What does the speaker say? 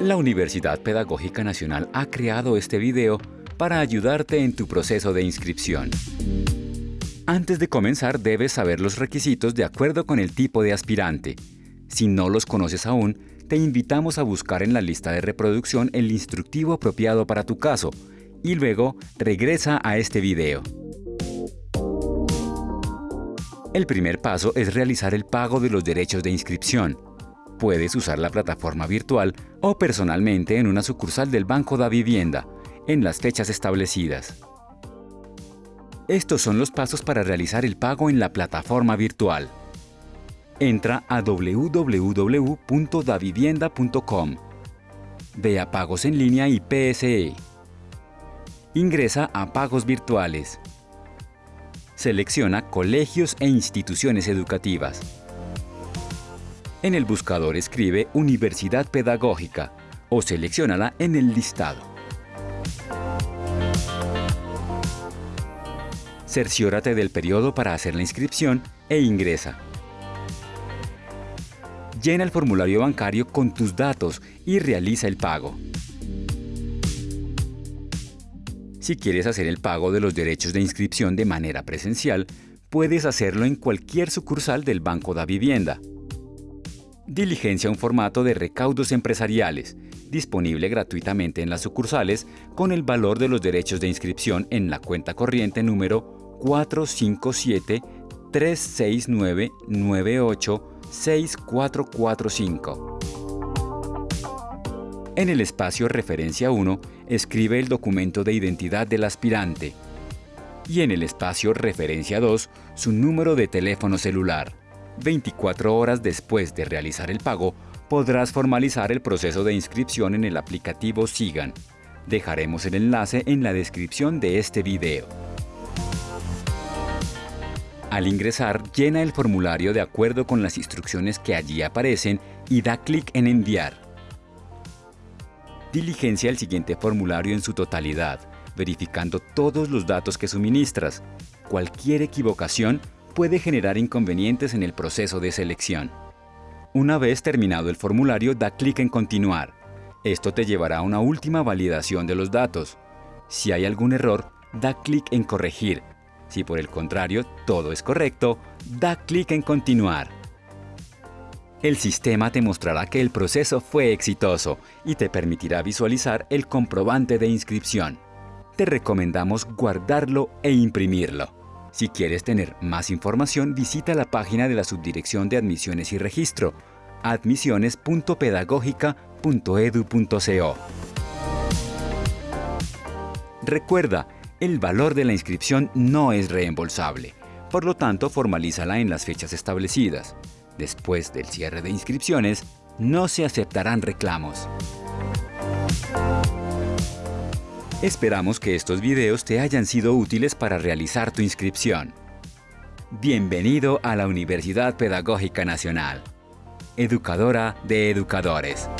La Universidad Pedagógica Nacional ha creado este video para ayudarte en tu proceso de inscripción. Antes de comenzar debes saber los requisitos de acuerdo con el tipo de aspirante. Si no los conoces aún, te invitamos a buscar en la lista de reproducción el instructivo apropiado para tu caso y luego regresa a este video. El primer paso es realizar el pago de los derechos de inscripción. Puedes usar la plataforma virtual o personalmente en una sucursal del Banco da Vivienda, en las fechas establecidas. Estos son los pasos para realizar el pago en la plataforma virtual. Entra a www.davivienda.com. Ve a Pagos en línea y PSE. Ingresa a Pagos virtuales. Selecciona Colegios e instituciones educativas. En el buscador escribe Universidad Pedagógica o seleccionala en el listado. Cerciórate del periodo para hacer la inscripción e ingresa. Llena el formulario bancario con tus datos y realiza el pago. Si quieres hacer el pago de los derechos de inscripción de manera presencial, puedes hacerlo en cualquier sucursal del Banco da Vivienda. Diligencia un formato de recaudos empresariales, disponible gratuitamente en las sucursales con el valor de los derechos de inscripción en la cuenta corriente número 457 369 98 6445. En el espacio Referencia 1, escribe el documento de identidad del aspirante y en el espacio Referencia 2, su número de teléfono celular. 24 horas después de realizar el pago, podrás formalizar el proceso de inscripción en el aplicativo Sigan. Dejaremos el enlace en la descripción de este video. Al ingresar, llena el formulario de acuerdo con las instrucciones que allí aparecen y da clic en Enviar. Diligencia el siguiente formulario en su totalidad, verificando todos los datos que suministras. Cualquier equivocación puede generar inconvenientes en el proceso de selección. Una vez terminado el formulario, da clic en Continuar. Esto te llevará a una última validación de los datos. Si hay algún error, da clic en Corregir. Si por el contrario todo es correcto, da clic en Continuar. El sistema te mostrará que el proceso fue exitoso y te permitirá visualizar el comprobante de inscripción. Te recomendamos guardarlo e imprimirlo. Si quieres tener más información, visita la página de la Subdirección de Admisiones y Registro, admisiones.pedagogica.edu.co. Recuerda, el valor de la inscripción no es reembolsable, por lo tanto formalízala en las fechas establecidas. Después del cierre de inscripciones, no se aceptarán reclamos. Esperamos que estos videos te hayan sido útiles para realizar tu inscripción. Bienvenido a la Universidad Pedagógica Nacional, educadora de educadores.